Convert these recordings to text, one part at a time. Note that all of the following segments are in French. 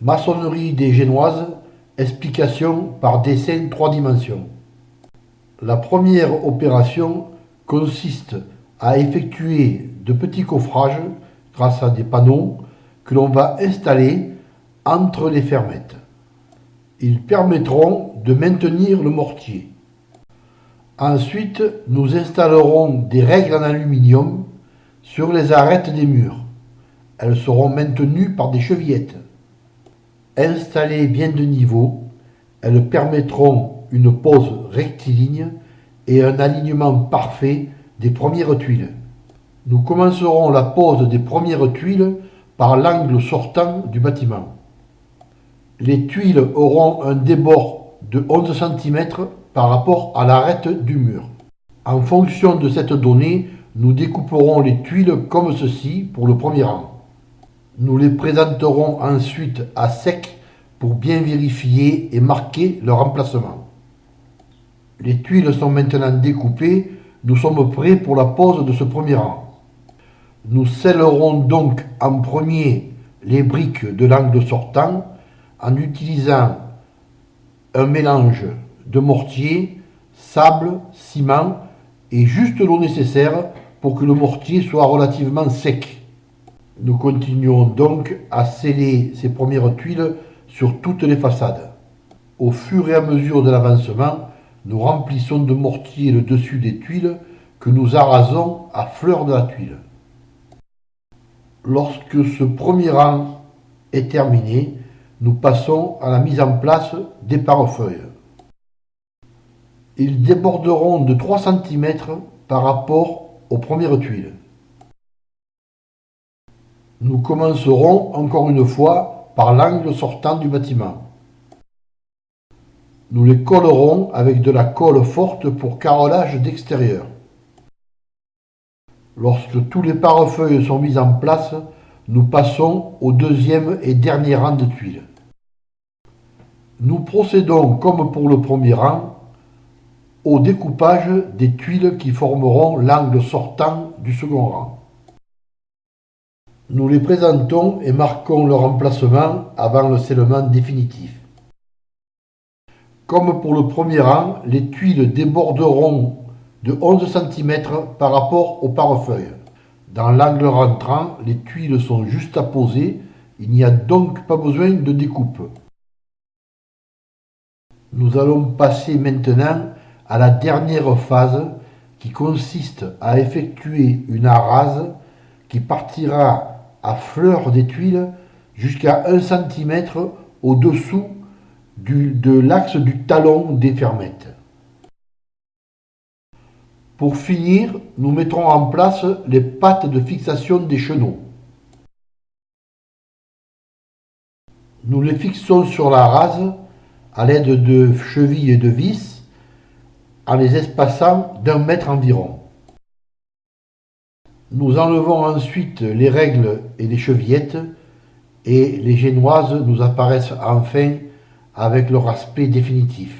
Maçonnerie des Génoises, explication par dessin 3 dimensions. La première opération consiste à effectuer de petits coffrages grâce à des panneaux que l'on va installer entre les fermettes. Ils permettront de maintenir le mortier. Ensuite, nous installerons des règles en aluminium sur les arêtes des murs. Elles seront maintenues par des chevillettes. Installées bien de niveau, elles permettront une pose rectiligne et un alignement parfait des premières tuiles. Nous commencerons la pose des premières tuiles par l'angle sortant du bâtiment. Les tuiles auront un débord de 11 cm par rapport à l'arête du mur. En fonction de cette donnée, nous découperons les tuiles comme ceci pour le premier rang. Nous les présenterons ensuite à sec pour bien vérifier et marquer leur emplacement. Les tuiles sont maintenant découpées, nous sommes prêts pour la pose de ce premier rang. Nous scellerons donc en premier les briques de l'angle sortant en utilisant un mélange de mortier, sable, ciment et juste l'eau nécessaire pour que le mortier soit relativement sec. Nous continuons donc à sceller ces premières tuiles sur toutes les façades. Au fur et à mesure de l'avancement, nous remplissons de mortier le dessus des tuiles que nous arasons à fleur de la tuile. Lorsque ce premier rang est terminé, nous passons à la mise en place des pare-feuilles. Ils déborderont de 3 cm par rapport aux premières tuiles. Nous commencerons encore une fois par l'angle sortant du bâtiment. Nous les collerons avec de la colle forte pour carrelage d'extérieur. Lorsque tous les pare-feuilles sont mis en place, nous passons au deuxième et dernier rang de tuiles. Nous procédons comme pour le premier rang au découpage des tuiles qui formeront l'angle sortant du second rang. Nous les présentons et marquons leur emplacement avant le scellement définitif. Comme pour le premier rang, les tuiles déborderont de 11 cm par rapport au pare-feuille. Dans l'angle rentrant, les tuiles sont juste à poser, il n'y a donc pas besoin de découpe. Nous allons passer maintenant à la dernière phase qui consiste à effectuer une arase qui partira à fleur des tuiles jusqu'à 1 cm au-dessous de l'axe du talon des fermettes. Pour finir, nous mettrons en place les pattes de fixation des chenaux. Nous les fixons sur la rase à l'aide de chevilles et de vis en les espaçant d'un mètre environ. Nous enlevons ensuite les règles et les chevillettes et les génoises nous apparaissent enfin avec leur aspect définitif.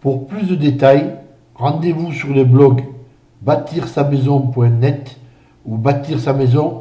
Pour plus de détails, rendez-vous sur le blog bâtir sa maison.net ou bâtir sa maison